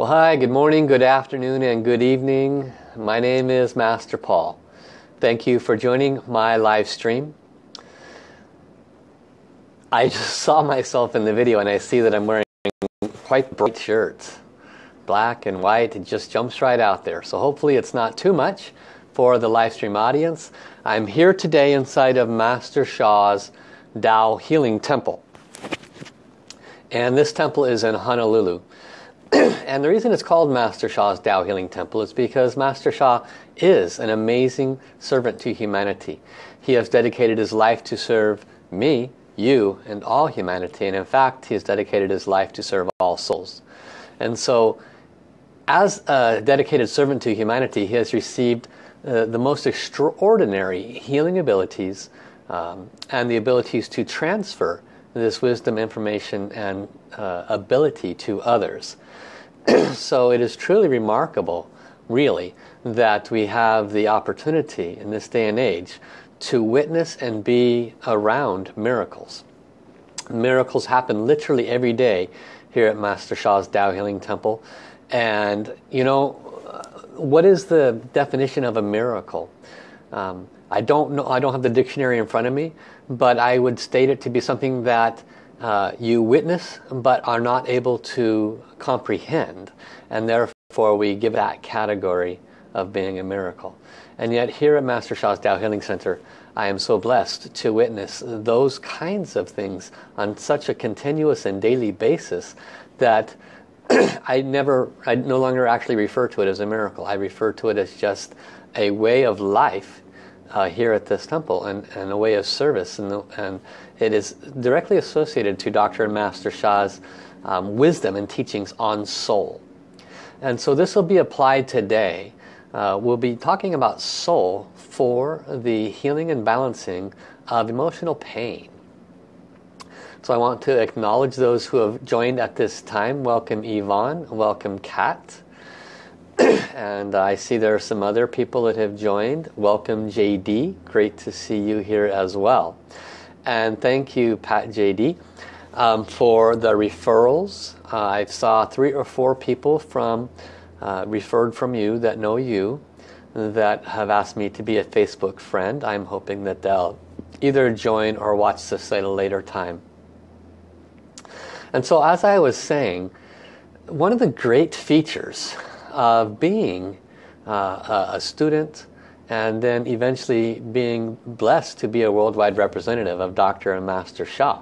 Well, hi, good morning, good afternoon, and good evening. My name is Master Paul. Thank you for joining my live stream. I just saw myself in the video and I see that I'm wearing quite bright shirts. Black and white, it just jumps right out there. So hopefully it's not too much for the live stream audience. I'm here today inside of Master Sha's Tao Healing Temple. And this temple is in Honolulu. and the reason it's called Master Sha's Tao Healing Temple is because Master Sha is an amazing servant to humanity. He has dedicated his life to serve me, you, and all humanity. And in fact, he has dedicated his life to serve all souls. And so, as a dedicated servant to humanity, he has received uh, the most extraordinary healing abilities um, and the abilities to transfer this wisdom, information, and uh, ability to others. so it is truly remarkable, really, that we have the opportunity in this day and age to witness and be around miracles. Miracles happen literally every day here at Master Sha's Tao Healing Temple. And, you know, what is the definition of a miracle? Um, I don't know. I don't have the dictionary in front of me, but I would state it to be something that uh, you witness but are not able to comprehend and therefore we give that category of being a miracle. And yet here at Master Sha's Tao Healing Center I am so blessed to witness those kinds of things on such a continuous and daily basis that I never I no longer actually refer to it as a miracle. I refer to it as just a way of life uh, here at this temple and, and a way of service and, the, and it is directly associated to Dr. and Master Sha's um, wisdom and teachings on soul. And so this will be applied today. Uh, we'll be talking about soul for the healing and balancing of emotional pain. So I want to acknowledge those who have joined at this time. Welcome Yvonne, welcome Kat. and I see there are some other people that have joined. Welcome JD, great to see you here as well. And thank you, Pat JD, um, for the referrals. Uh, I saw three or four people from uh, referred from you that know you that have asked me to be a Facebook friend. I'm hoping that they'll either join or watch this at a later time. And so as I was saying, one of the great features of being uh, a student and then eventually being blessed to be a worldwide representative of Dr. and Master Sha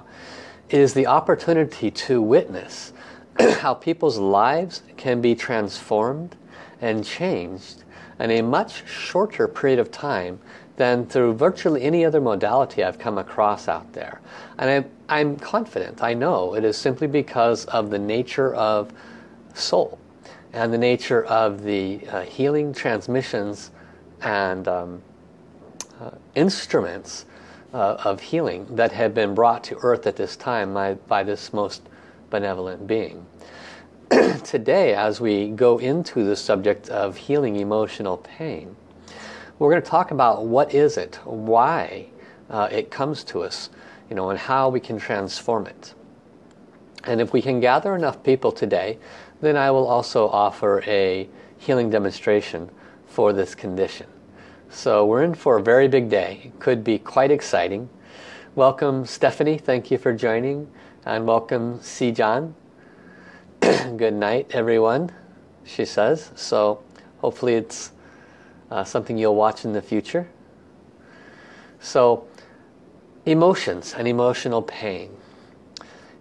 is the opportunity to witness how people's lives can be transformed and changed in a much shorter period of time than through virtually any other modality I've come across out there. And I'm, I'm confident, I know, it is simply because of the nature of soul and the nature of the uh, healing transmissions and um, uh, instruments uh, of healing that have been brought to earth at this time by, by this most benevolent being. Today as we go into the subject of healing emotional pain we're going to talk about what is it, why uh, it comes to us you know, and how we can transform it. And if we can gather enough people today then I will also offer a healing demonstration for this condition. So we're in for a very big day. It could be quite exciting. Welcome Stephanie, thank you for joining. And welcome Sijan. Good night everyone, she says. So hopefully it's uh, something you'll watch in the future. So emotions and emotional pain.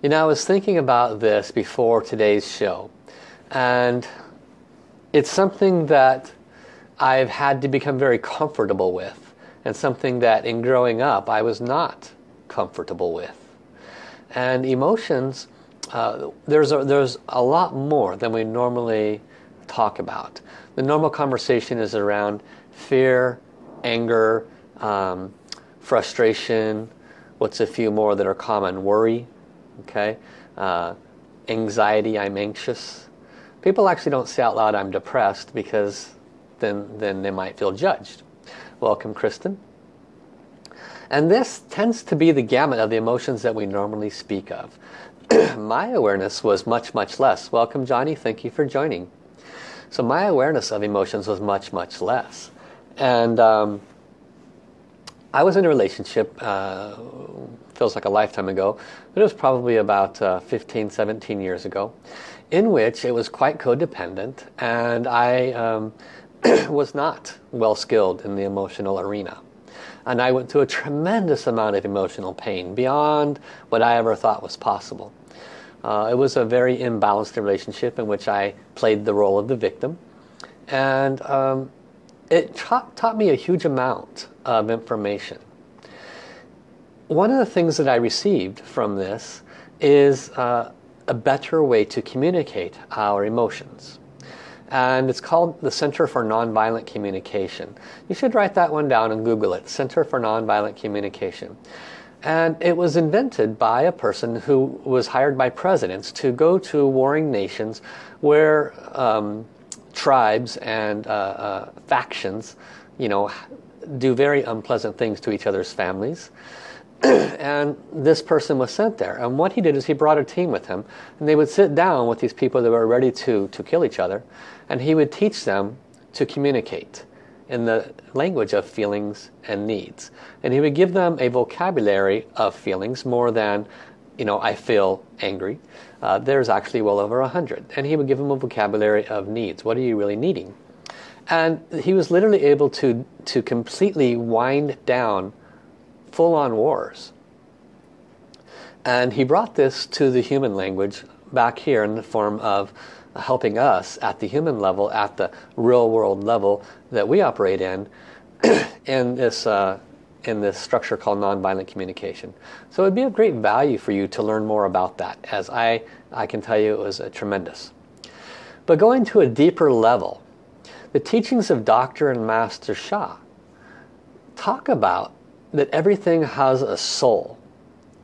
You know, I was thinking about this before today's show. And it's something that I've had to become very comfortable with and something that in growing up I was not comfortable with. And emotions, uh, there's, a, there's a lot more than we normally talk about. The normal conversation is around fear, anger, um, frustration, what's a few more that are common, worry, okay, uh, anxiety, I'm anxious, People actually don't say out loud, I'm depressed, because then, then they might feel judged. Welcome, Kristen. And this tends to be the gamut of the emotions that we normally speak of. my awareness was much, much less. Welcome, Johnny. Thank you for joining. So my awareness of emotions was much, much less. And um, I was in a relationship, uh, feels like a lifetime ago, but it was probably about uh, 15, 17 years ago, in which it was quite codependent and I um, was not well skilled in the emotional arena. And I went through a tremendous amount of emotional pain beyond what I ever thought was possible. Uh, it was a very imbalanced relationship in which I played the role of the victim. And um, it taught, taught me a huge amount of information. One of the things that I received from this is uh, a better way to communicate our emotions. And it's called the Center for Nonviolent Communication. You should write that one down and Google it, Center for Nonviolent Communication. And it was invented by a person who was hired by presidents to go to warring nations where um, tribes and uh, uh, factions, you know, do very unpleasant things to each other's families. and this person was sent there. And what he did is he brought a team with him. And they would sit down with these people that were ready to, to kill each other. And he would teach them to communicate in the language of feelings and needs. And he would give them a vocabulary of feelings more than, you know, I feel angry. Uh, there's actually well over a hundred. And he would give them a vocabulary of needs. What are you really needing? And he was literally able to, to completely wind down full-on wars. And he brought this to the human language back here in the form of helping us at the human level, at the real world level that we operate in, in this uh, in this structure called nonviolent communication. So it would be of great value for you to learn more about that, as I, I can tell you it was a tremendous. But going to a deeper level, the teachings of Dr. and Master Sha talk about that everything has a soul.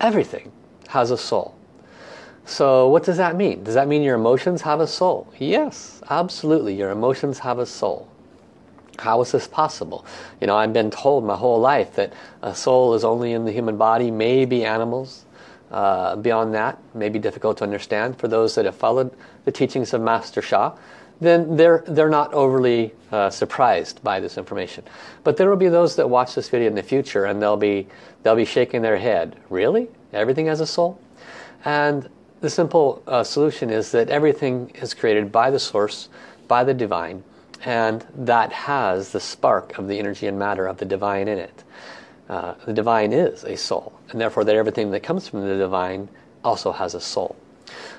Everything has a soul. So what does that mean? Does that mean your emotions have a soul? Yes, absolutely. Your emotions have a soul. How is this possible? You know, I've been told my whole life that a soul is only in the human body, maybe animals. Uh, beyond that, may be difficult to understand for those that have followed the teachings of Master Sha then they're, they're not overly uh, surprised by this information. But there will be those that watch this video in the future and they'll be, they'll be shaking their head. Really? Everything has a soul? And the simple uh, solution is that everything is created by the source, by the divine, and that has the spark of the energy and matter of the divine in it. Uh, the divine is a soul, and therefore that everything that comes from the divine also has a soul.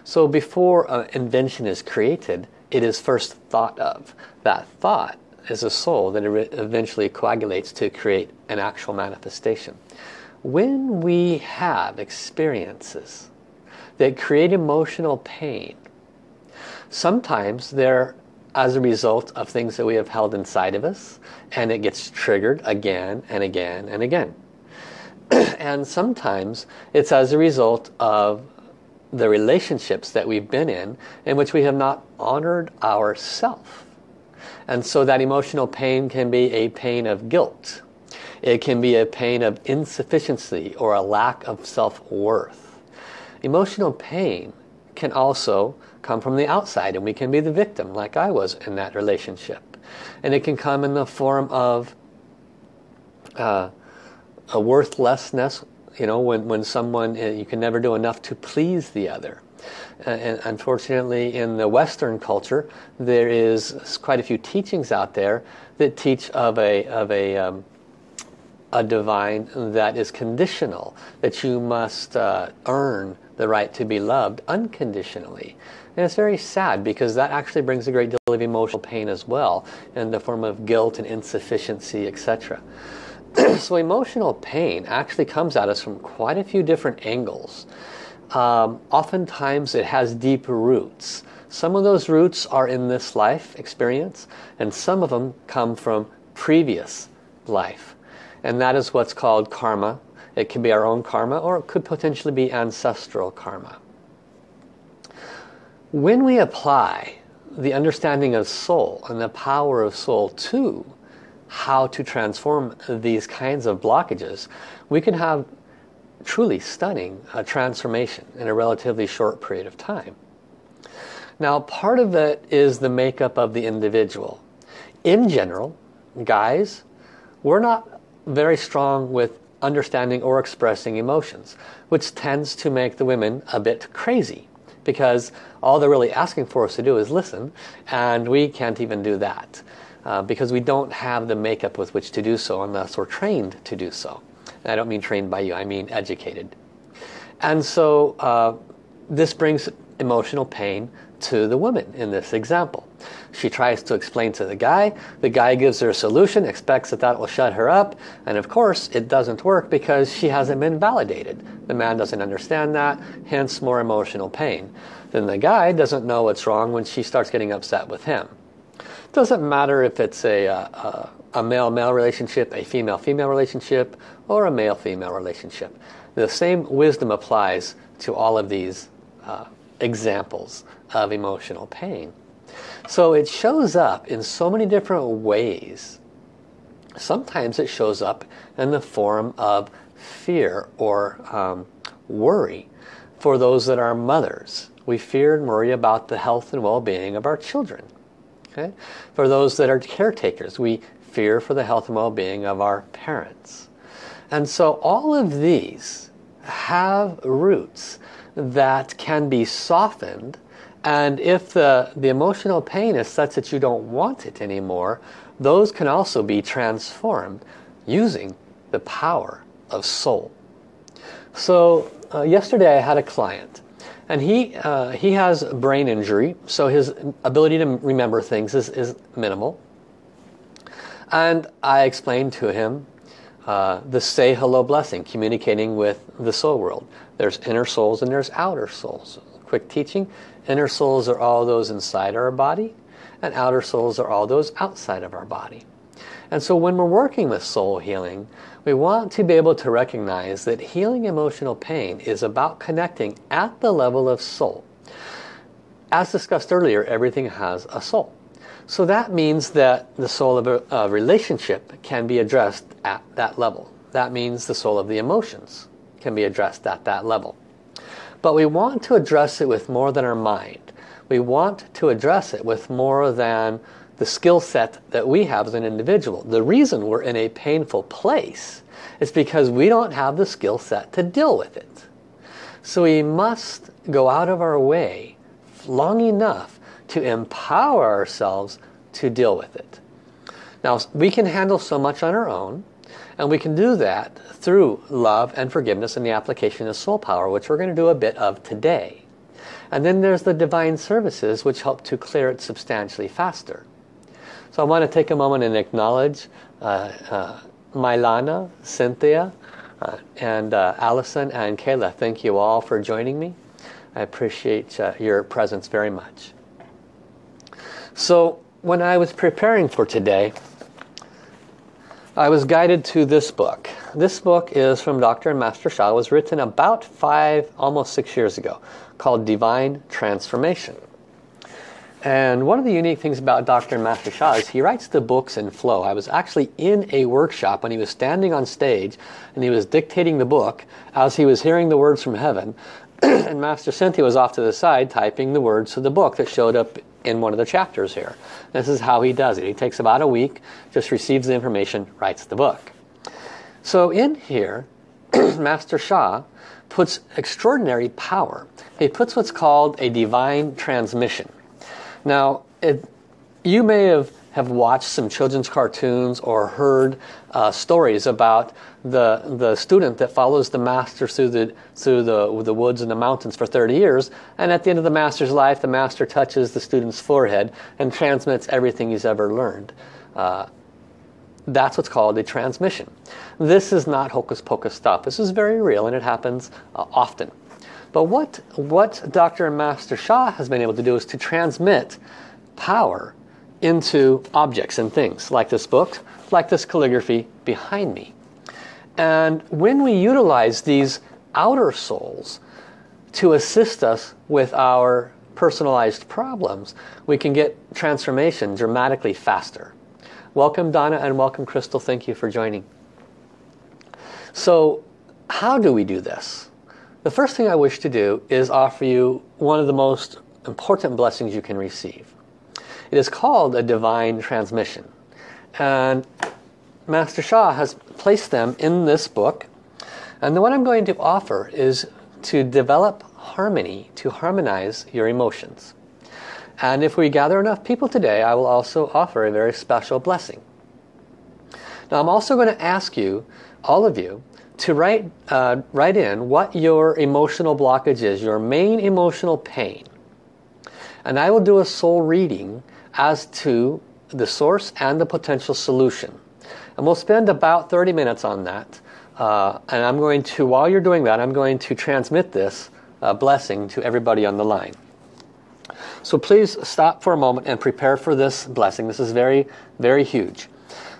So before an invention is created, it is first thought of. That thought is a soul that eventually coagulates to create an actual manifestation. When we have experiences that create emotional pain, sometimes they're as a result of things that we have held inside of us and it gets triggered again and again and again. and sometimes it's as a result of the relationships that we've been in in which we have not honored ourself. And so that emotional pain can be a pain of guilt. It can be a pain of insufficiency or a lack of self-worth. Emotional pain can also come from the outside and we can be the victim like I was in that relationship. And it can come in the form of uh, a worthlessness you know, when, when someone, uh, you can never do enough to please the other. And unfortunately in the Western culture there is quite a few teachings out there that teach of a, of a, um, a divine that is conditional, that you must uh, earn the right to be loved unconditionally. And it's very sad because that actually brings a great deal of emotional pain as well in the form of guilt and insufficiency, etc. so emotional pain actually comes at us from quite a few different angles. Um, oftentimes it has deep roots. Some of those roots are in this life experience and some of them come from previous life. And that is what's called karma. It can be our own karma or it could potentially be ancestral karma. When we apply the understanding of soul and the power of soul to how to transform these kinds of blockages, we can have truly stunning uh, transformation in a relatively short period of time. Now part of it is the makeup of the individual. In general, guys, we're not very strong with understanding or expressing emotions, which tends to make the women a bit crazy because all they're really asking for us to do is listen and we can't even do that uh, because we don't have the makeup with which to do so unless we're trained to do so. And I don't mean trained by you, I mean educated. And so uh, this brings emotional pain to the woman in this example. She tries to explain to the guy. The guy gives her a solution, expects that that will shut her up. And of course, it doesn't work because she hasn't been validated. The man doesn't understand that, hence more emotional pain. Then the guy doesn't know what's wrong when she starts getting upset with him. It doesn't matter if it's a, a, a male-male relationship, a female-female relationship, or a male-female relationship. The same wisdom applies to all of these uh, examples of emotional pain. So it shows up in so many different ways. Sometimes it shows up in the form of fear or um, worry for those that are mothers. We fear and worry about the health and well-being of our children. Okay? For those that are caretakers, we fear for the health and well-being of our parents. And so all of these have roots that can be softened and if the, the emotional pain is such that you don't want it anymore, those can also be transformed using the power of soul. So uh, yesterday I had a client and he, uh, he has a brain injury, so his ability to remember things is, is minimal. And I explained to him uh, the say hello blessing, communicating with the soul world. There's inner souls and there's outer souls. Quick teaching, Inner souls are all those inside our body and outer souls are all those outside of our body. And so when we're working with soul healing, we want to be able to recognize that healing emotional pain is about connecting at the level of soul. As discussed earlier, everything has a soul. So that means that the soul of a, a relationship can be addressed at that level. That means the soul of the emotions can be addressed at that level. But we want to address it with more than our mind. We want to address it with more than the skill set that we have as an individual. The reason we're in a painful place is because we don't have the skill set to deal with it. So we must go out of our way long enough to empower ourselves to deal with it. Now we can handle so much on our own and we can do that through love and forgiveness and the application of soul power, which we're going to do a bit of today. And then there's the divine services, which help to clear it substantially faster. So I want to take a moment and acknowledge uh, uh, Mylana, Cynthia, uh, and uh, Allison and Kayla. Thank you all for joining me. I appreciate your presence very much. So when I was preparing for today, I was guided to this book. This book is from Dr. and Master Sha. It was written about five, almost six years ago, called Divine Transformation. And one of the unique things about Dr. Master Sha is he writes the books in flow. I was actually in a workshop when he was standing on stage and he was dictating the book as he was hearing the words from heaven. and Master Cynthia was off to the side typing the words to the book that showed up in one of the chapters here. This is how he does it. He takes about a week, just receives the information, writes the book. So in here, Master Sha puts extraordinary power. He puts what's called a divine transmission. Now, it, you may have, have watched some children's cartoons or heard uh, stories about the, the student that follows the master through, the, through the, the woods and the mountains for 30 years. And at the end of the master's life, the master touches the student's forehead and transmits everything he's ever learned. Uh, that's what's called a transmission. This is not hocus pocus stuff. This is very real and it happens uh, often. But what, what Dr. Master Sha has been able to do is to transmit power into objects and things like this book, like this calligraphy behind me. And when we utilize these outer souls to assist us with our personalized problems, we can get transformation dramatically faster. Welcome Donna and welcome Crystal. Thank you for joining. So how do we do this? The first thing I wish to do is offer you one of the most important blessings you can receive. It is called a divine transmission. And Master Sha has placed them in this book. And the one I'm going to offer is to develop harmony, to harmonize your emotions. And if we gather enough people today, I will also offer a very special blessing. Now I'm also going to ask you, all of you, to write, uh, write in what your emotional blockage is, your main emotional pain. And I will do a soul reading as to the source and the potential solution. And we'll spend about 30 minutes on that. Uh, and I'm going to, while you're doing that, I'm going to transmit this uh, blessing to everybody on the line. So please stop for a moment and prepare for this blessing. This is very, very huge.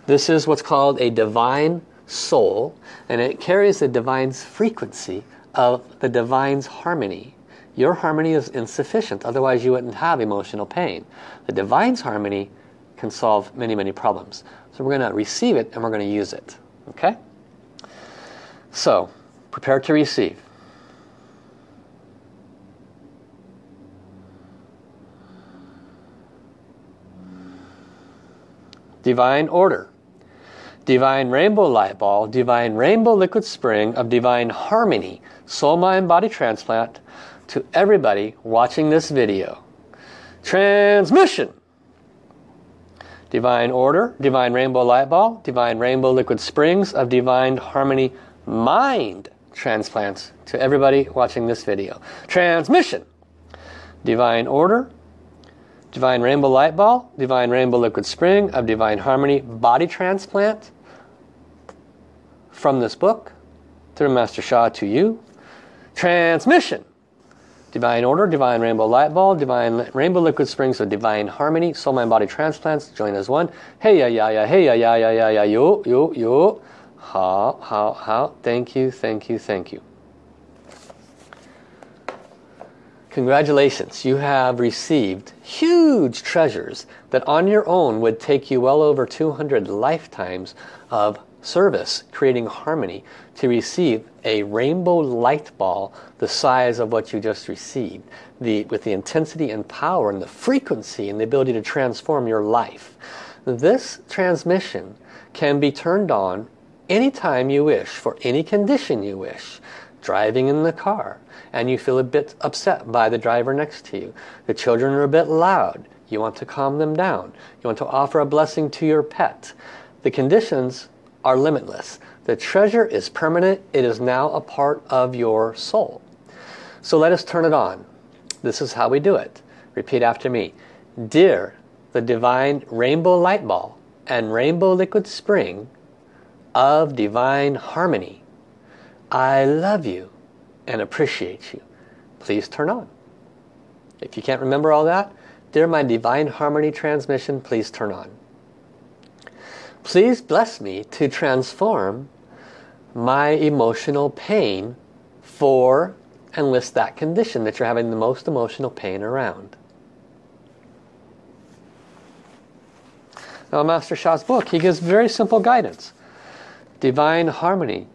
This is what's called a divine soul and it carries the divine's frequency of the divine's harmony. Your harmony is insufficient, otherwise you wouldn't have emotional pain. The divine's harmony can solve many, many problems. So we're going to receive it and we're going to use it. Okay? So, prepare to receive. Divine order. Divine Rainbow Light Ball, Divine Rainbow Liquid Spring of Divine Harmony, Soul Mind Body Transplant to everybody watching this video. Transmission! Divine Order, Divine Rainbow Light Ball, Divine Rainbow Liquid Springs of Divine Harmony Mind Transplants to everybody watching this video. Transmission! Divine Order, Divine Rainbow Light Ball, Divine Rainbow Liquid Spring of Divine Harmony Body Transplant from this book through Master Sha to you. Transmission. Divine Order, Divine Rainbow Light Ball, Divine Rainbow Liquid Springs of Divine Harmony, Soul Mind Body Transplants, join as one. Hey ya ya ya, hey ya ya ya ya ya, yo yo yo. How, how, how. Thank you, thank you, thank you. Congratulations, you have received huge treasures that on your own would take you well over 200 lifetimes of service, creating harmony, to receive a rainbow light ball the size of what you just received, the, with the intensity and power and the frequency and the ability to transform your life. This transmission can be turned on anytime you wish, for any condition you wish. Driving in the car, and you feel a bit upset by the driver next to you. The children are a bit loud. You want to calm them down. You want to offer a blessing to your pet. The conditions are limitless. The treasure is permanent. It is now a part of your soul. So let us turn it on. This is how we do it. Repeat after me. Dear the divine rainbow light ball and rainbow liquid spring of divine harmony, I love you and appreciate you. Please turn on. If you can't remember all that, dear my Divine Harmony transmission, please turn on. Please bless me to transform my emotional pain for and list that condition that you're having the most emotional pain around. Now Master Sha's book, he gives very simple guidance. Divine Harmony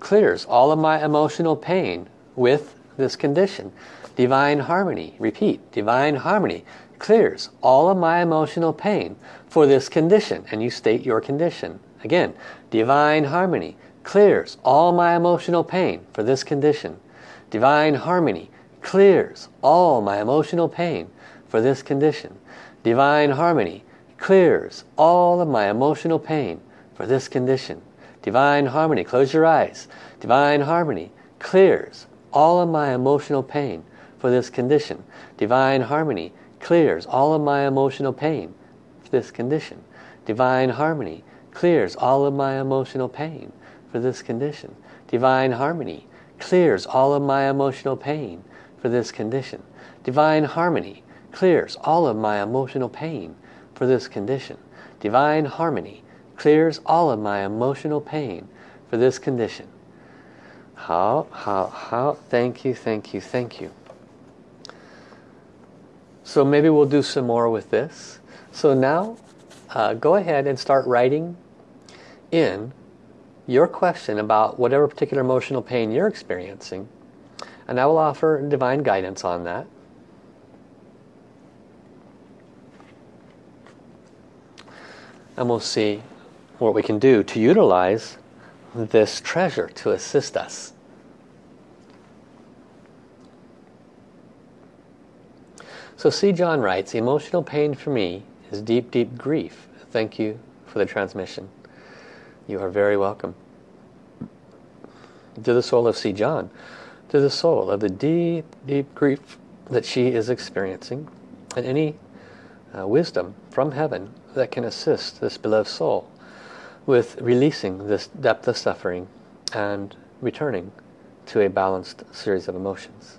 clears all of my emotional pain with this condition. Divine harmony, repeat, divine harmony clears all of my emotional pain for this condition. And you state your condition. Again, divine harmony clears all my emotional pain for this condition. Divine harmony clears all my emotional pain for this condition. Divine harmony clears all of my emotional pain for this condition. Divine harmony, close your eyes. Divine harmony clears all of my emotional pain for this condition. Divine harmony clears all of my emotional pain for this condition. Divine harmony clears all of my emotional pain for this condition. Divine harmony clears all of my emotional pain for this condition. Divine harmony clears all of my emotional pain for this condition. Divine harmony clears all of my emotional pain for this condition. How, how, how, thank you, thank you, thank you. So maybe we'll do some more with this. So now, uh, go ahead and start writing in your question about whatever particular emotional pain you're experiencing and I will offer divine guidance on that. And we'll see what we can do to utilize this treasure to assist us. So C. John writes, emotional pain for me is deep, deep grief. Thank you for the transmission. You are very welcome. To the soul of C. John, to the soul of the deep, deep grief that she is experiencing, and any uh, wisdom from heaven that can assist this beloved soul with releasing this depth of suffering and returning to a balanced series of emotions.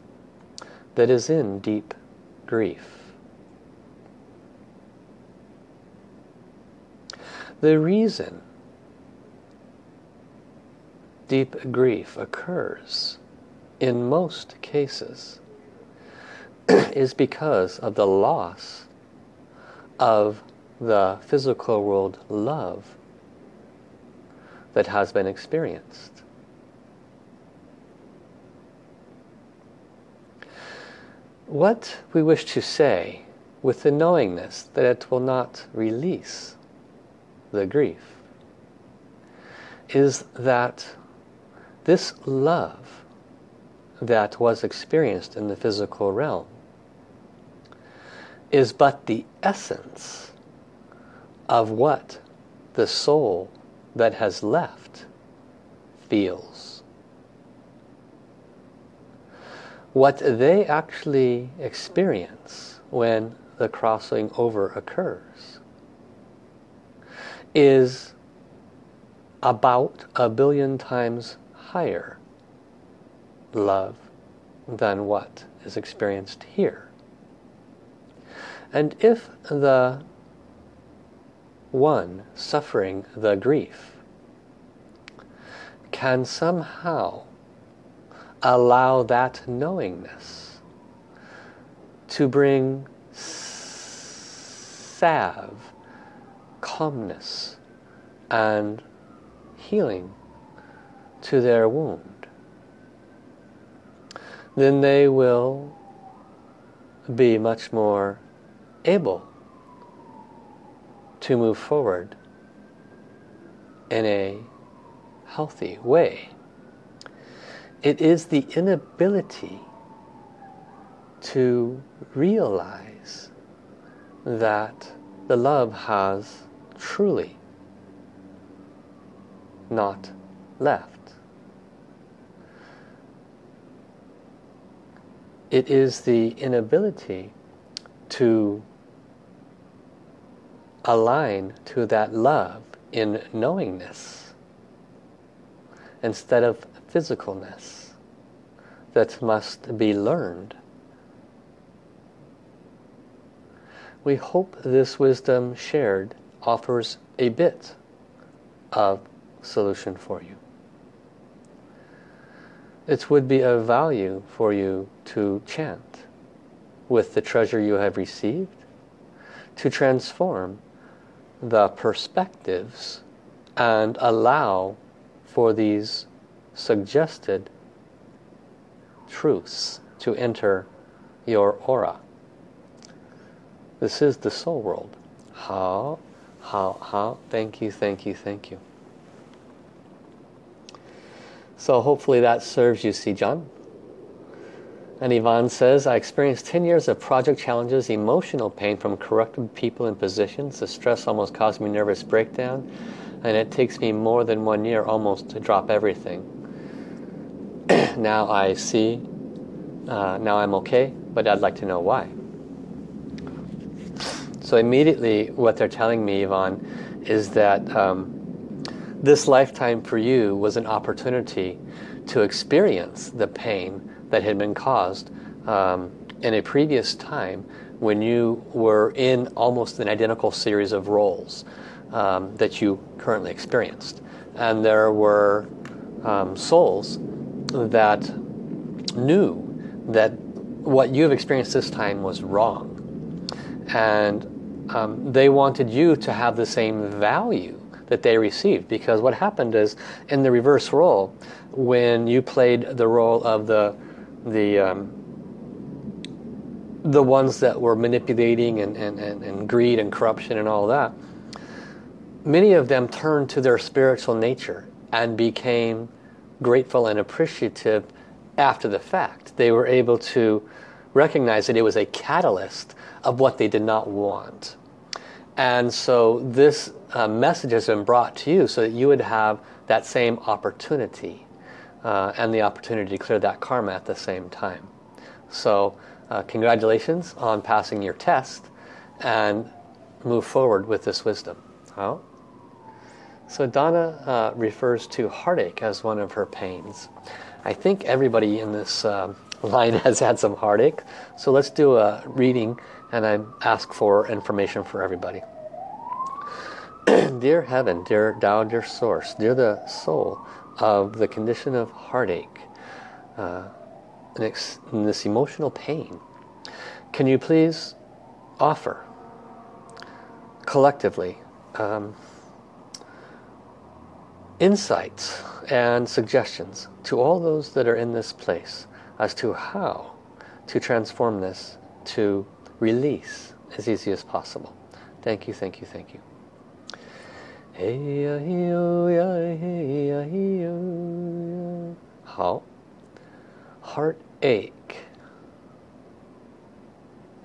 that is in deep grief. The reason deep grief occurs in most cases is because of the loss of the physical world love that has been experienced. What we wish to say with the knowingness that it will not release the grief is that this love that was experienced in the physical realm is but the essence of what the soul that has left feels. What they actually experience when the crossing over occurs is about a billion times higher love than what is experienced here. And if the one suffering the grief can somehow allow that knowingness to bring salve, calmness and healing to their wound, then they will be much more able to move forward in a healthy way. It is the inability to realize that the love has truly not left. It is the inability to align to that love in knowingness instead of physicalness that must be learned. We hope this wisdom shared offers a bit of solution for you. It would be of value for you to chant with the treasure you have received to transform the perspectives and allow for these suggested truths to enter your aura. This is the soul world. How, how, how, thank you, thank you, thank you. So hopefully that serves you, C. John. And Yvonne says, I experienced 10 years of project challenges, emotional pain from corrupted people and positions. The stress almost caused me nervous breakdown. And it takes me more than one year almost to drop everything. now I see, uh, now I'm okay, but I'd like to know why. So immediately what they're telling me, Yvonne, is that um, this lifetime for you was an opportunity to experience the pain that had been caused um, in a previous time when you were in almost an identical series of roles um, that you currently experienced. And there were um, souls that knew that what you've experienced this time was wrong. And um, they wanted you to have the same value that they received because what happened is in the reverse role when you played the role of the the um, the ones that were manipulating and, and, and, and greed and corruption and all that many of them turned to their spiritual nature and became grateful and appreciative after the fact. They were able to recognize that it was a catalyst of what they did not want. And so this uh, message has been brought to you so that you would have that same opportunity uh, and the opportunity to clear that karma at the same time. So uh, congratulations on passing your test and move forward with this wisdom. Oh. So Donna uh, refers to heartache as one of her pains. I think everybody in this uh, line has had some heartache. So let's do a reading and I ask for information for everybody. dear Heaven, dear Tao, dear Source, dear the soul of the condition of heartache, uh, in this emotional pain, can you please offer collectively um, insights and suggestions to all those that are in this place as to how to transform this to release as easy as possible. Thank you, thank you, thank you. How? Heartache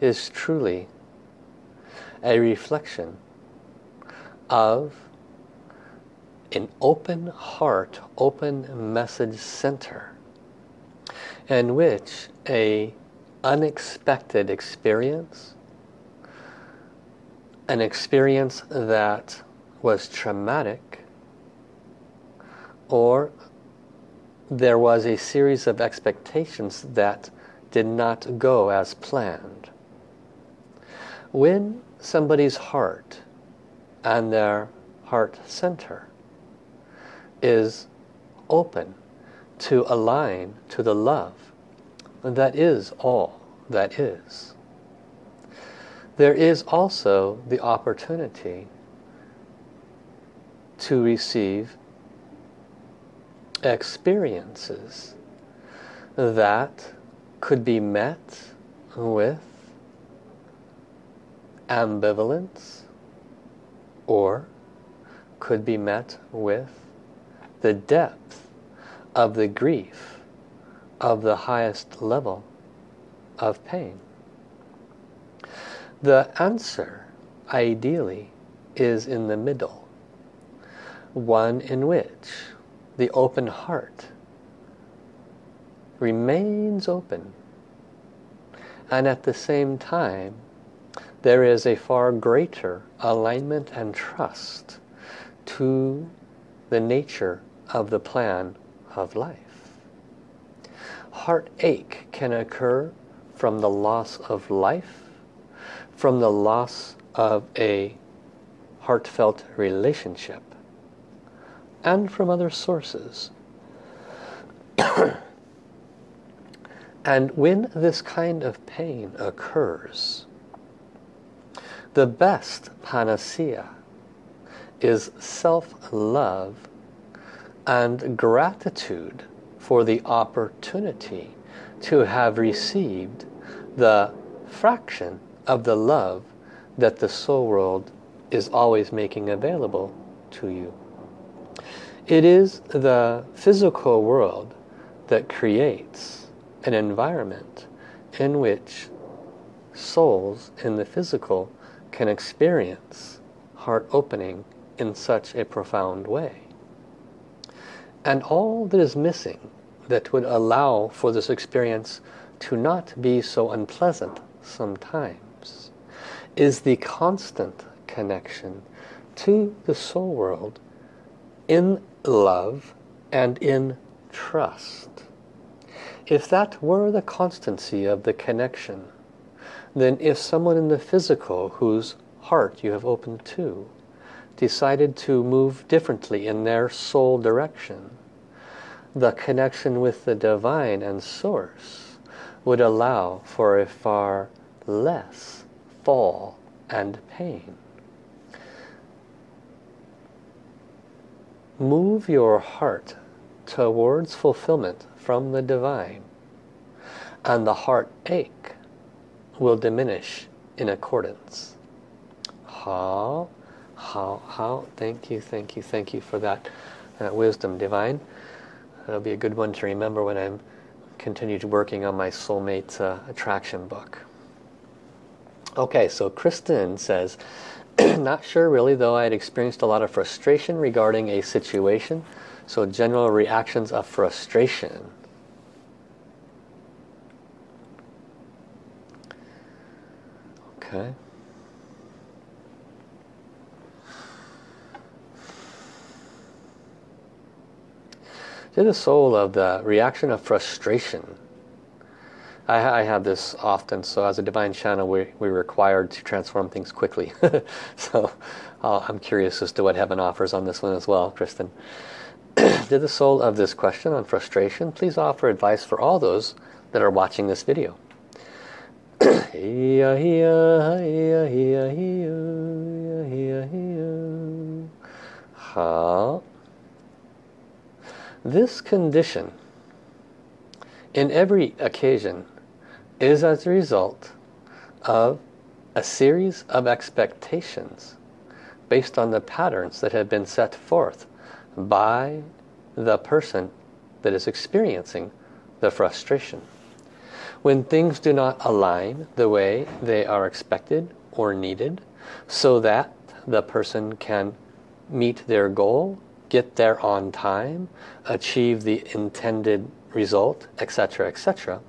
is truly a reflection of an open heart, open message center in which a unexpected experience, an experience that was traumatic, or there was a series of expectations that did not go as planned. When somebody's heart and their heart center is open to align to the love that is all that is. There is also the opportunity to receive experiences that could be met with ambivalence or could be met with the depth of the grief of the highest level of pain. The answer, ideally, is in the middle. One in which the open heart remains open and at the same time there is a far greater alignment and trust to the nature of the plan of life. Heartache can occur from the loss of life, from the loss of a heartfelt relationship, and from other sources. and when this kind of pain occurs, the best panacea is self-love and gratitude for the opportunity to have received the fraction of the love that the soul world is always making available to you. It is the physical world that creates an environment in which souls in the physical can experience heart opening in such a profound way. And all that is missing that would allow for this experience to not be so unpleasant sometimes is the constant connection to the soul world in love and in trust. If that were the constancy of the connection, then if someone in the physical whose heart you have opened to decided to move differently in their soul direction, the connection with the divine and source would allow for a far less fall and pain. Move your heart towards fulfillment from the divine and the heart ache will diminish in accordance. How, how, how, thank you, thank you, thank you for that uh, wisdom divine. That'll be a good one to remember when I'm continued working on my soulmate uh, attraction book. Okay, so Kristen says, not sure really though I had experienced a lot of frustration regarding a situation. So general reactions of frustration. Okay. To the soul of the reaction of frustration. I, I have this often, so as a divine channel, we, we're required to transform things quickly. so uh, I'm curious as to what heaven offers on this one as well, Kristen. to the soul of this question on frustration please offer advice for all those that are watching this video? This condition in every occasion is as a result of a series of expectations based on the patterns that have been set forth by the person that is experiencing the frustration. When things do not align the way they are expected or needed so that the person can meet their goal, get there on time, achieve the intended result, etc., etc.,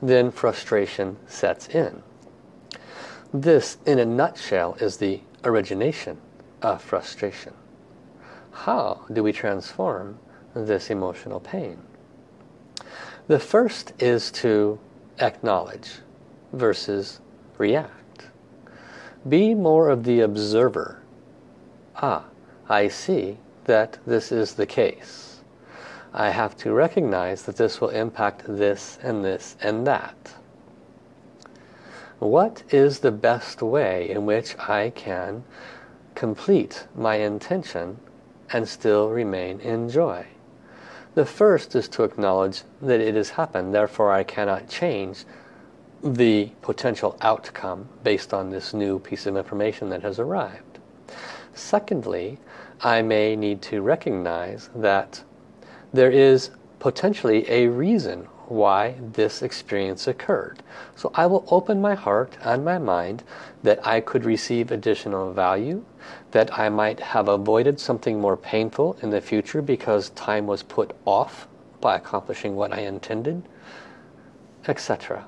then frustration sets in. This, in a nutshell, is the origination of frustration. How do we transform this emotional pain? The first is to acknowledge versus react. Be more of the observer. Ah, I see that this is the case. I have to recognize that this will impact this and this and that. What is the best way in which I can complete my intention and still remain in joy. The first is to acknowledge that it has happened, therefore I cannot change the potential outcome based on this new piece of information that has arrived. Secondly, I may need to recognize that there is potentially a reason why this experience occurred. So I will open my heart and my mind that I could receive additional value, that I might have avoided something more painful in the future because time was put off by accomplishing what I intended, etc.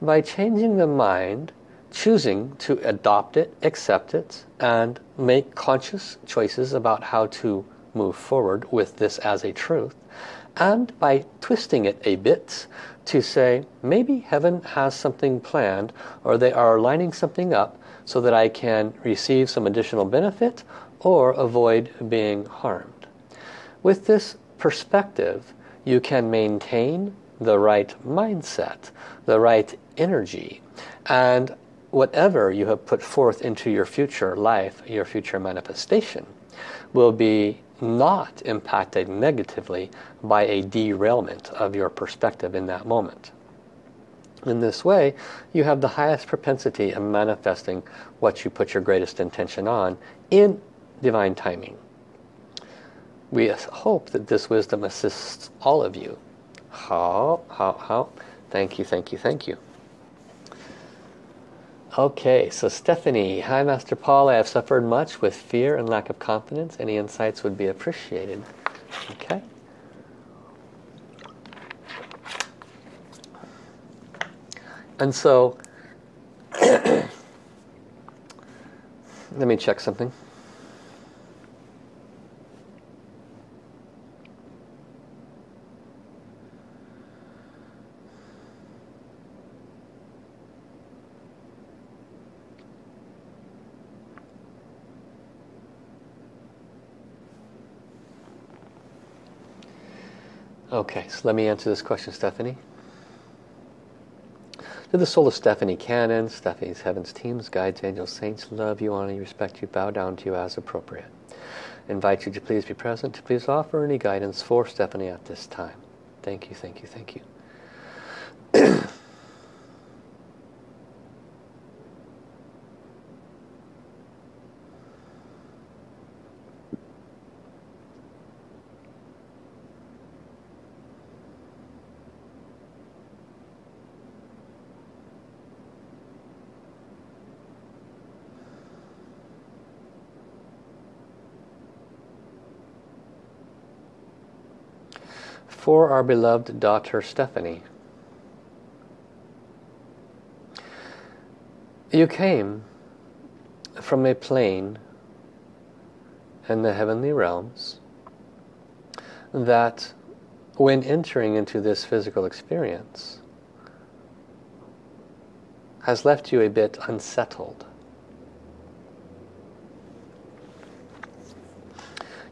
By changing the mind, choosing to adopt it, accept it, and make conscious choices about how to move forward with this as a truth, and by twisting it a bit to say maybe heaven has something planned or they are lining something up so that I can receive some additional benefit or avoid being harmed. With this perspective you can maintain the right mindset, the right energy and whatever you have put forth into your future life, your future manifestation will be not impacted negatively by a derailment of your perspective in that moment. In this way, you have the highest propensity of manifesting what you put your greatest intention on in divine timing. We hope that this wisdom assists all of you. How, how, how? Thank you, thank you, thank you. Okay, so Stephanie, hi Master Paul, I have suffered much with fear and lack of confidence. Any insights would be appreciated. Okay. And so, let me check something. Okay, so let me answer this question, Stephanie. To the soul of Stephanie Cannon, Stephanie's Heavens teams, guides, angels, saints, love you, honor you, respect you, bow down to you as appropriate. Invite you to please be present, to please offer any guidance for Stephanie at this time. Thank you, thank you, thank you. for our beloved daughter Stephanie. You came from a plane in the heavenly realms that when entering into this physical experience has left you a bit unsettled.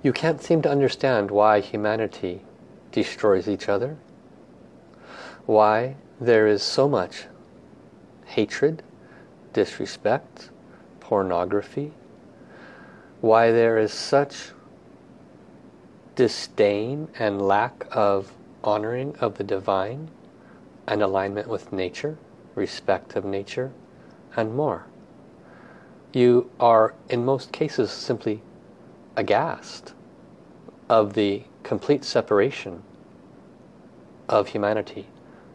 You can't seem to understand why humanity destroys each other. Why there is so much hatred, disrespect, pornography. Why there is such disdain and lack of honoring of the divine and alignment with nature, respect of nature, and more. You are, in most cases, simply aghast of the complete separation of humanity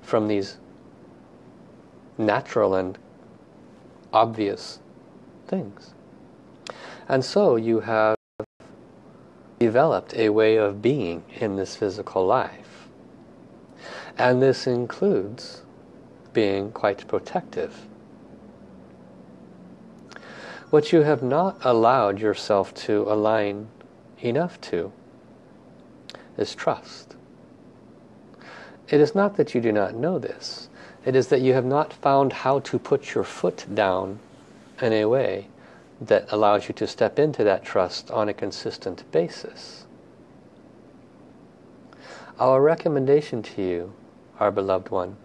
from these natural and obvious things. And so you have developed a way of being in this physical life. And this includes being quite protective. What you have not allowed yourself to align enough to is trust. It is not that you do not know this. It is that you have not found how to put your foot down in a way that allows you to step into that trust on a consistent basis. Our recommendation to you, our beloved one,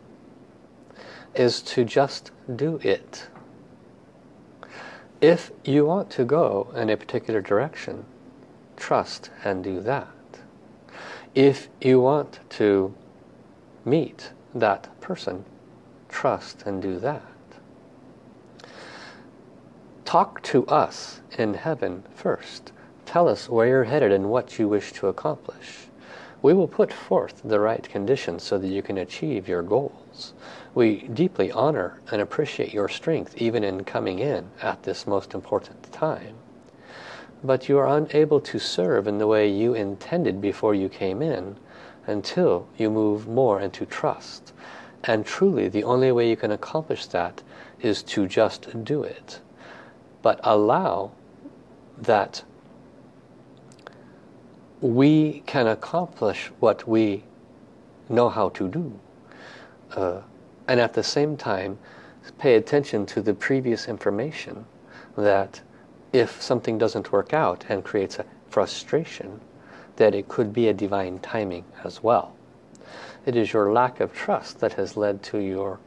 is to just do it. If you want to go in a particular direction, trust and do that if you want to meet that person, trust and do that. Talk to us in heaven first. Tell us where you're headed and what you wish to accomplish. We will put forth the right conditions so that you can achieve your goals. We deeply honor and appreciate your strength even in coming in at this most important time but you are unable to serve in the way you intended before you came in until you move more into trust. And truly, the only way you can accomplish that is to just do it. But allow that we can accomplish what we know how to do. Uh, and at the same time, pay attention to the previous information that if something doesn't work out and creates a frustration, that it could be a divine timing as well. It is your lack of trust that has led to your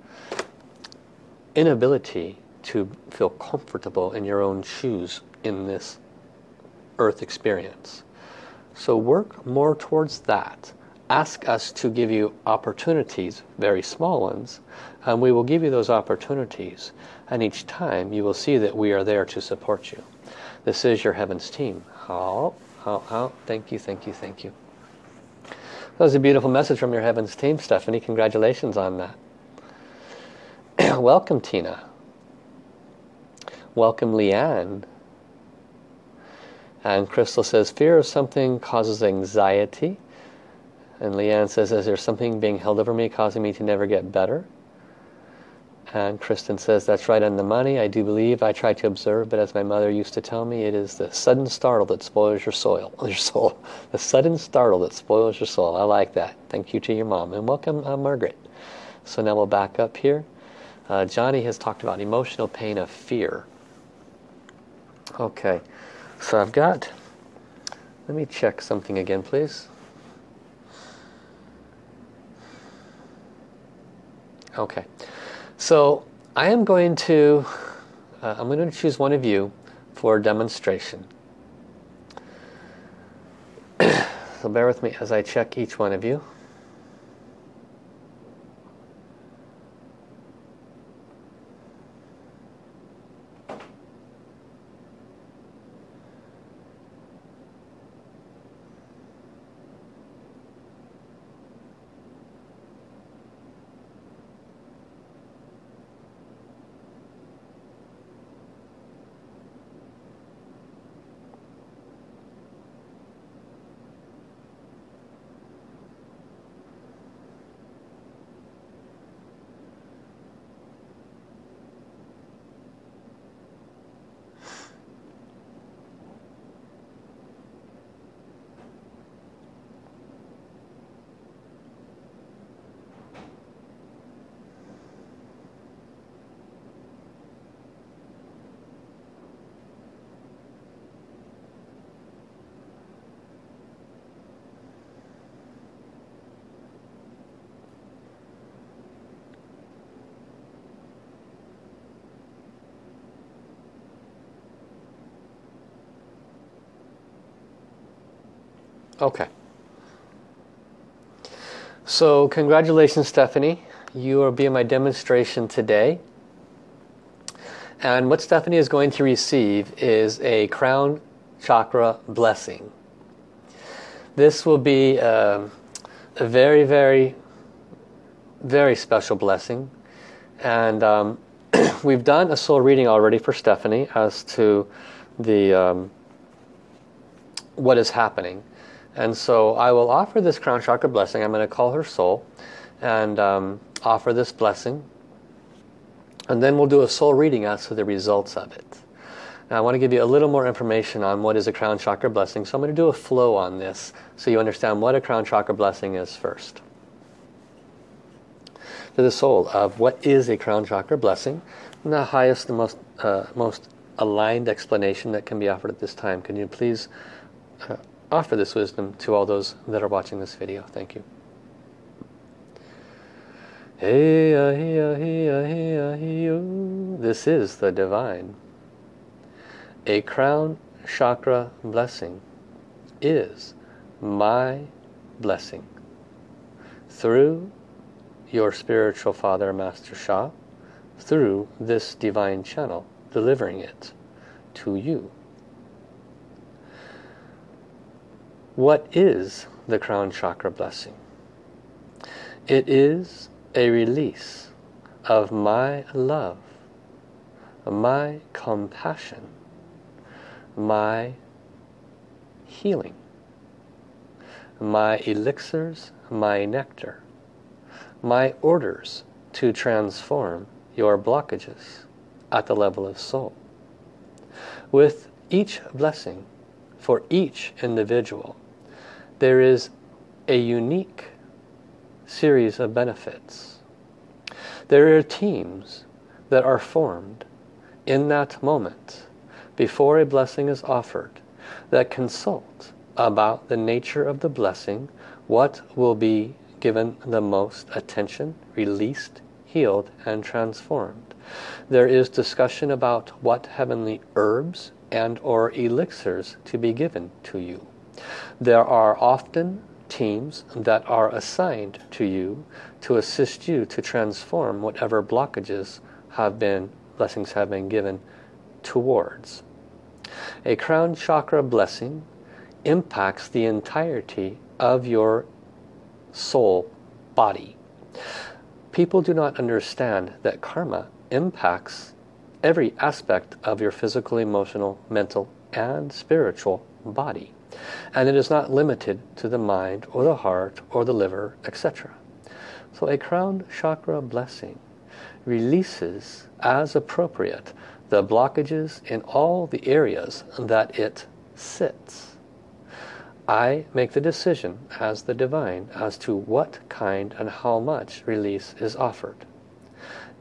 inability to feel comfortable in your own shoes in this earth experience. So work more towards that. Ask us to give you opportunities, very small ones, and we will give you those opportunities. And each time you will see that we are there to support you. This is your heavens team. How, how, how. thank you, thank you, thank you. That was a beautiful message from your heavens team, Stephanie. Congratulations on that. Welcome, Tina. Welcome, Leanne. And Crystal says, fear of something causes anxiety. And Leanne says, is there something being held over me causing me to never get better? And Kristen says, that's right on the money. I do believe I try to observe, but as my mother used to tell me, it is the sudden startle that spoils your soil, your soul. The sudden startle that spoils your soul. I like that. Thank you to your mom. And welcome, uh, Margaret. So now we'll back up here. Uh, Johnny has talked about emotional pain of fear. Okay, so I've got, let me check something again, please. Okay. So I am going to, uh, I'm going to choose one of you for demonstration. so bear with me as I check each one of you. Okay. So congratulations Stephanie. You will be in my demonstration today. And what Stephanie is going to receive is a crown chakra blessing. This will be a, um, a very, very, very special blessing. And um, we've done a soul reading already for Stephanie as to the um, what is happening. And so I will offer this crown chakra blessing. I'm going to call her soul and um, offer this blessing. And then we'll do a soul reading as to the results of it. Now I want to give you a little more information on what is a crown chakra blessing. So I'm going to do a flow on this so you understand what a crown chakra blessing is first. To the soul of what is a crown chakra blessing, and the highest, the most, uh, most aligned explanation that can be offered at this time. Can you please uh, offer this wisdom to all those that are watching this video. Thank you. This is the divine. A crown chakra blessing is my blessing through your spiritual father Master Sha through this divine channel delivering it to you What is the crown chakra blessing? It is a release of my love, my compassion, my healing, my elixirs, my nectar, my orders to transform your blockages at the level of soul. With each blessing for each individual, there is a unique series of benefits. There are teams that are formed in that moment before a blessing is offered that consult about the nature of the blessing, what will be given the most attention, released, healed, and transformed. There is discussion about what heavenly herbs and or elixirs to be given to you. There are often teams that are assigned to you to assist you to transform whatever blockages have been, blessings have been given towards. A crown chakra blessing impacts the entirety of your soul body. People do not understand that karma impacts every aspect of your physical, emotional, mental, and spiritual body. And it is not limited to the mind or the heart or the liver, etc. So a crown chakra blessing releases as appropriate the blockages in all the areas that it sits. I make the decision as the divine as to what kind and how much release is offered.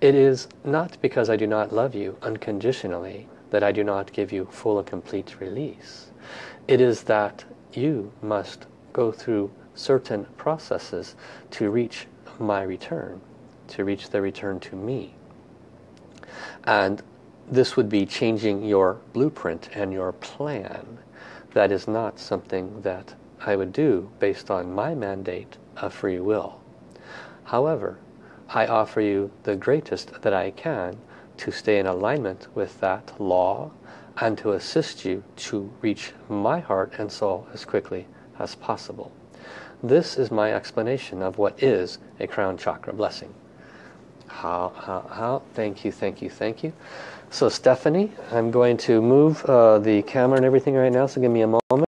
It is not because I do not love you unconditionally that I do not give you full and complete release. It is that you must go through certain processes to reach my return. to reach the return to me. And this would be changing your blueprint and your plan. That is not something that I would do based on my mandate of free will. However, I offer you the greatest that I can to stay in alignment with that law and to assist you to reach my heart and soul as quickly as possible. This is my explanation of what is a crown chakra blessing. How, how, how, thank you, thank you, thank you. So Stephanie, I'm going to move uh, the camera and everything right now, so give me a moment.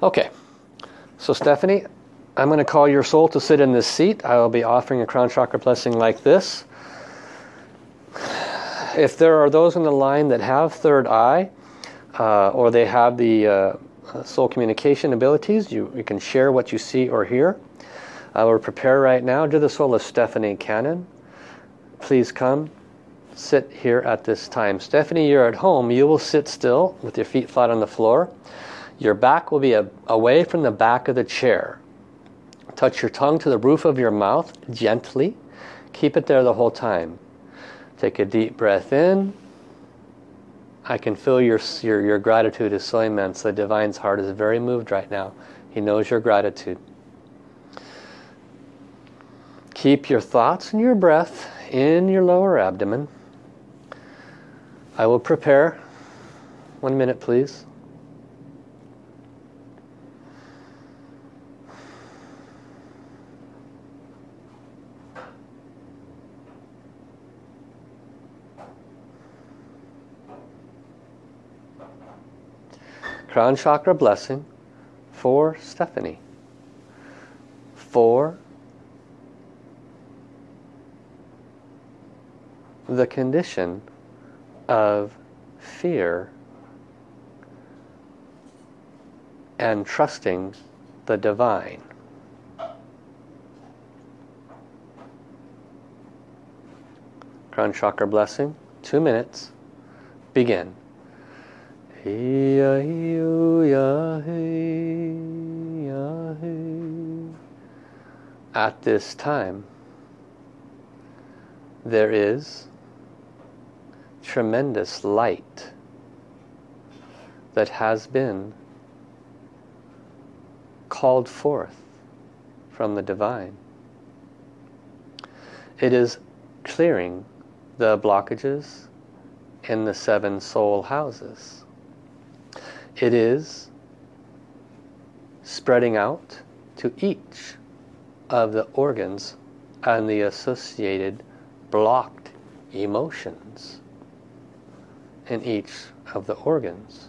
Okay, so Stephanie, I'm going to call your soul to sit in this seat. I will be offering a crown chakra blessing like this. If there are those in the line that have third eye, uh, or they have the uh, soul communication abilities, you, you can share what you see or hear. I will prepare right now. To the soul of Stephanie Cannon, please come sit here at this time. Stephanie, you're at home. You will sit still with your feet flat on the floor. Your back will be a, away from the back of the chair. Touch your tongue to the roof of your mouth gently. Keep it there the whole time. Take a deep breath in. I can feel your, your, your gratitude is so immense. The Divine's heart is very moved right now. He knows your gratitude. Keep your thoughts and your breath in your lower abdomen. I will prepare. One minute, please. Crown chakra blessing for Stephanie. For the condition of fear and trusting the divine. Crown chakra blessing, two minutes, begin. At this time, there is tremendous light that has been called forth from the divine. It is clearing the blockages in the seven soul houses. It is spreading out to each of the organs and the associated blocked emotions in each of the organs.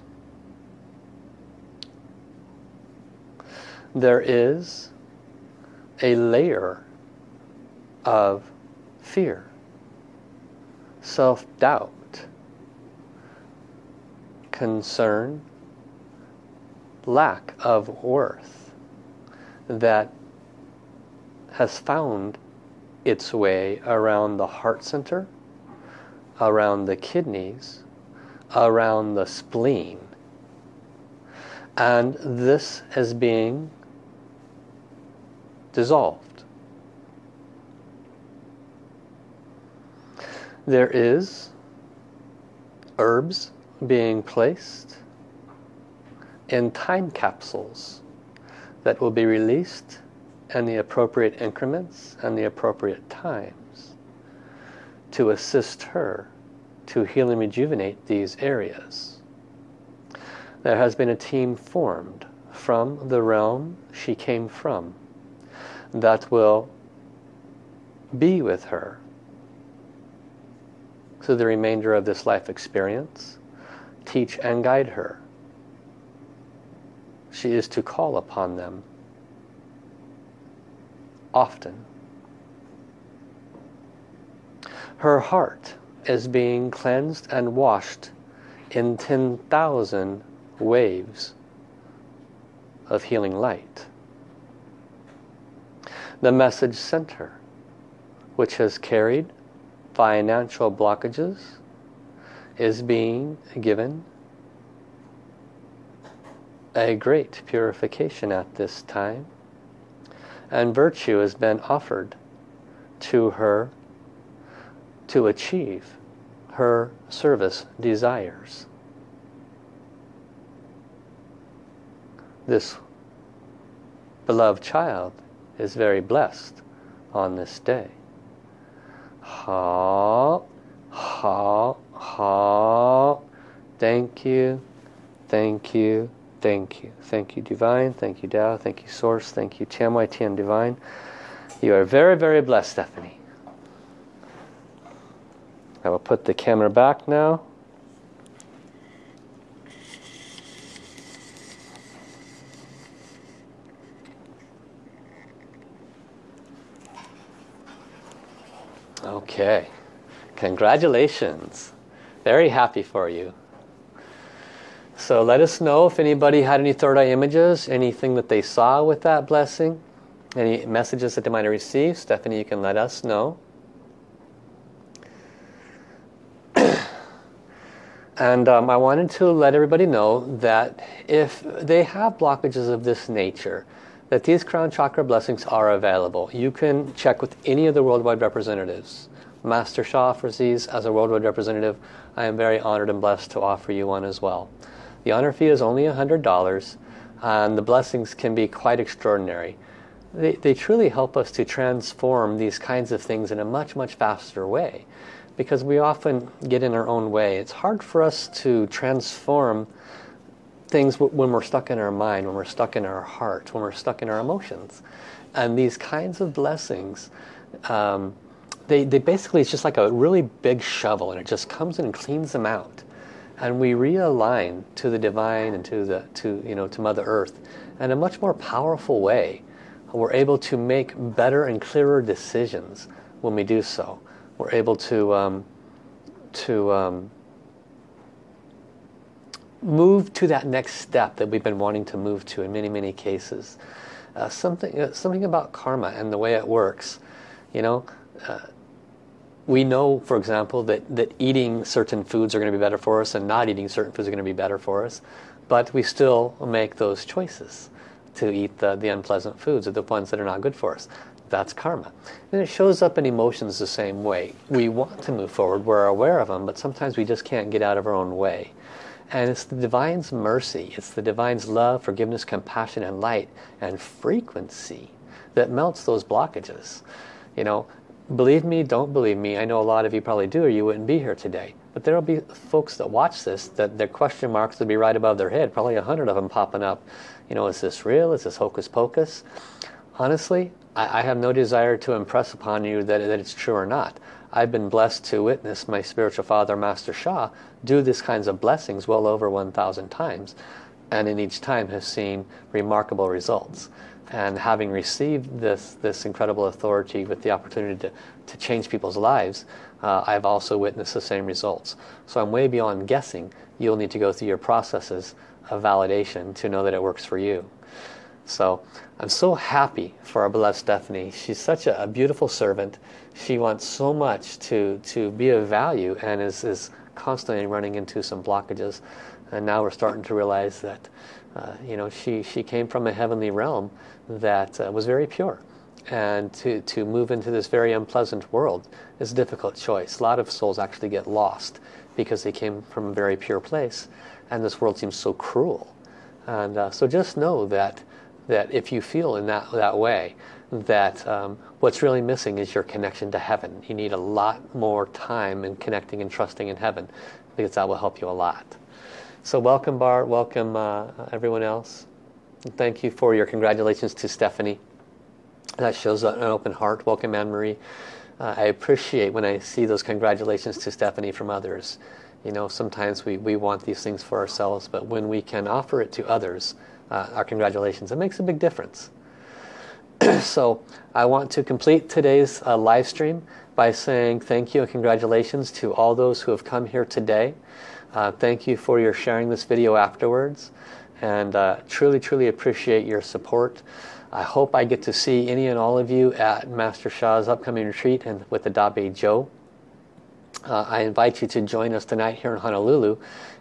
There is a layer of fear, self-doubt, concern, lack of worth that has found its way around the heart center, around the kidneys, around the spleen. And this is being dissolved. There is herbs being placed in time capsules that will be released in the appropriate increments and the appropriate times to assist her to heal and rejuvenate these areas. There has been a team formed from the realm she came from that will be with her through the remainder of this life experience, teach and guide her she is to call upon them often. Her heart is being cleansed and washed in 10,000 waves of healing light. The message center, which has carried financial blockages, is being given a great purification at this time. And virtue has been offered to her to achieve her service desires. This beloved child is very blessed on this day. Ha, ha, ha. Thank you, thank you, thank you. Thank you, Divine. Thank you, Tao. Thank you, Source. Thank you, Tian Tian Divine. You are very, very blessed, Stephanie. I will put the camera back now. Okay, congratulations. Very happy for you. So let us know if anybody had any third eye images, anything that they saw with that blessing, any messages that they might have received. Stephanie, you can let us know. and um, I wanted to let everybody know that if they have blockages of this nature, that these crown chakra blessings are available. You can check with any of the worldwide representatives. Master Sha offers these as a worldwide representative. I am very honored and blessed to offer you one as well. The honor fee is only $100 and the blessings can be quite extraordinary. They, they truly help us to transform these kinds of things in a much, much faster way because we often get in our own way. It's hard for us to transform things when we're stuck in our mind, when we're stuck in our heart, when we're stuck in our emotions. And these kinds of blessings, um, they, they basically, it's just like a really big shovel and it just comes in and cleans them out. And we realign to the divine and to, the, to, you know, to Mother Earth in a much more powerful way. We're able to make better and clearer decisions when we do so. We're able to, um, to um, move to that next step that we've been wanting to move to in many, many cases. Uh, something, uh, something about karma and the way it works. You know, uh, we know, for example, that, that eating certain foods are going to be better for us and not eating certain foods are going to be better for us. But we still make those choices to eat the, the unpleasant foods or the ones that are not good for us. That's karma. And it shows up in emotions the same way. We want to move forward, we're aware of them, but sometimes we just can't get out of our own way. And it's the Divine's mercy, it's the Divine's love, forgiveness, compassion, and light, and frequency that melts those blockages. You know, believe me, don't believe me, I know a lot of you probably do or you wouldn't be here today. But there will be folks that watch this that their question marks would be right above their head, probably a hundred of them popping up. You know, is this real? Is this hocus pocus? Honestly, I, I have no desire to impress upon you that, that it's true or not. I've been blessed to witness my spiritual father, Master Sha, do these kinds of blessings well over 1,000 times. And in each time has seen remarkable results. And having received this, this incredible authority with the opportunity to, to change people's lives, uh, I've also witnessed the same results. So I'm way beyond guessing. You'll need to go through your processes of validation to know that it works for you. So I'm so happy for our beloved Stephanie. She's such a, a, beautiful servant. She wants so much to, to be of value and is, is constantly running into some blockages. And now we're starting to realize that uh, you know, she, she came from a heavenly realm that uh, was very pure. And to, to move into this very unpleasant world is a difficult choice. A lot of souls actually get lost because they came from a very pure place. And this world seems so cruel. And uh, so just know that that if you feel in that, that way, that um, what's really missing is your connection to heaven. You need a lot more time in connecting and trusting in heaven because that will help you a lot. So welcome Bart, welcome uh, everyone else. And thank you for your congratulations to Stephanie. That shows an open heart. Welcome Anne-Marie. Uh, I appreciate when I see those congratulations to Stephanie from others. You know, sometimes we, we want these things for ourselves, but when we can offer it to others, uh, our congratulations. It makes a big difference. so I want to complete today's uh, live stream by saying thank you and congratulations to all those who have come here today. Uh, thank you for your sharing this video afterwards. and uh, truly, truly appreciate your support. I hope I get to see any and all of you at Master Sha's upcoming retreat and with the Dabe Joe. Uh, I invite you to join us tonight here in Honolulu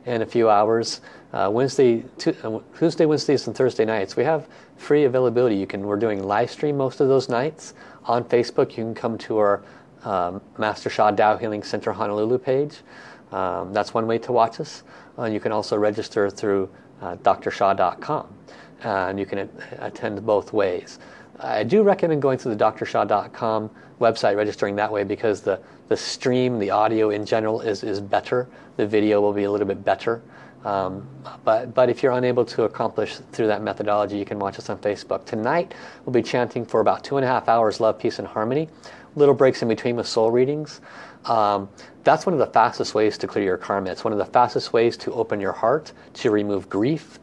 in a few hours. Uh, Wednesday, uh, Tuesday, Wednesdays, and Thursday nights. We have free availability. You can. We're doing live stream most of those nights on Facebook. You can come to our um, Master Sha Tao Healing Center Honolulu page. Um, that's one way to watch us. Uh, you can also register through uh, drsha.com and you can attend both ways. I do recommend going to the drsha.com website, registering that way because the, the stream, the audio in general is, is better. The video will be a little bit better. Um, but, but if you're unable to accomplish through that methodology, you can watch us on Facebook. Tonight, we'll be chanting for about two and a half hours, Love, Peace, and Harmony. Little breaks in between with soul readings. Um, that's one of the fastest ways to clear your karma. It's one of the fastest ways to open your heart, to remove grief.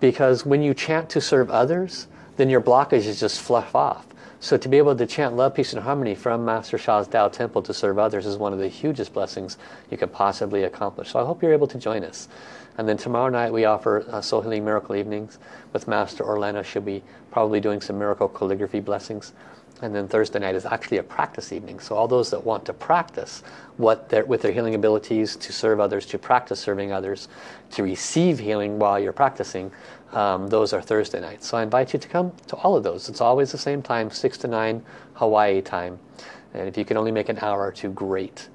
Because when you chant to serve others, then your blockages just fluff off. So to be able to chant love, peace, and harmony from Master Sha's Tao Temple to serve others is one of the hugest blessings you could possibly accomplish. So I hope you're able to join us. And then tomorrow night we offer uh, Soul Healing Miracle Evenings with Master Orlando. She'll be probably doing some miracle calligraphy blessings. And then Thursday night is actually a practice evening. So all those that want to practice what with their healing abilities to serve others, to practice serving others, to receive healing while you're practicing, um, those are Thursday nights. So I invite you to come to all of those. It's always the same time, 6 to 9 Hawaii time. And if you can only make an hour or two, great.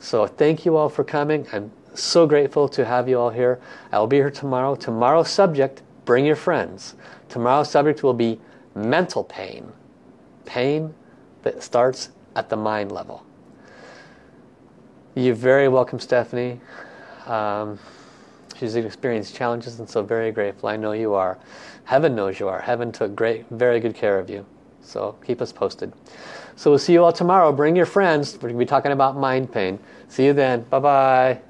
So thank you all for coming. I'm so grateful to have you all here. I will be here tomorrow. Tomorrow's subject, bring your friends. Tomorrow's subject will be mental pain. Pain that starts at the mind level. You're very welcome, Stephanie. Um, she's experienced challenges and so very grateful. I know you are. Heaven knows you are. Heaven took great, very good care of you. So keep us posted. So we'll see you all tomorrow. Bring your friends. We're going to be talking about mind pain. See you then. Bye-bye.